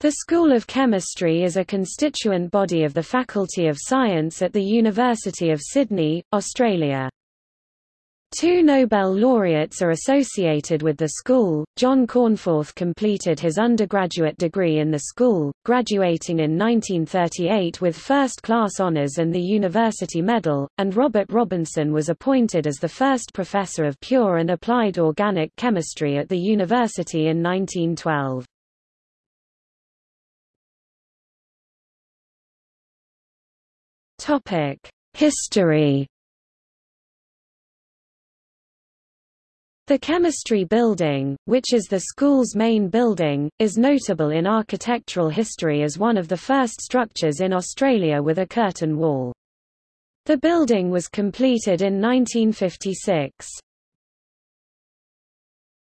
The School of Chemistry is a constituent body of the Faculty of Science at the University of Sydney, Australia. Two Nobel laureates are associated with the school. John Cornforth completed his undergraduate degree in the school, graduating in 1938 with first-class honours and the University Medal, and Robert Robinson was appointed as the first professor of pure and applied organic chemistry at the university in 1912. Topic: History. The Chemistry Building, which is the school's main building, is notable in architectural history as one of the first structures in Australia with a curtain wall. The building was completed in 1956.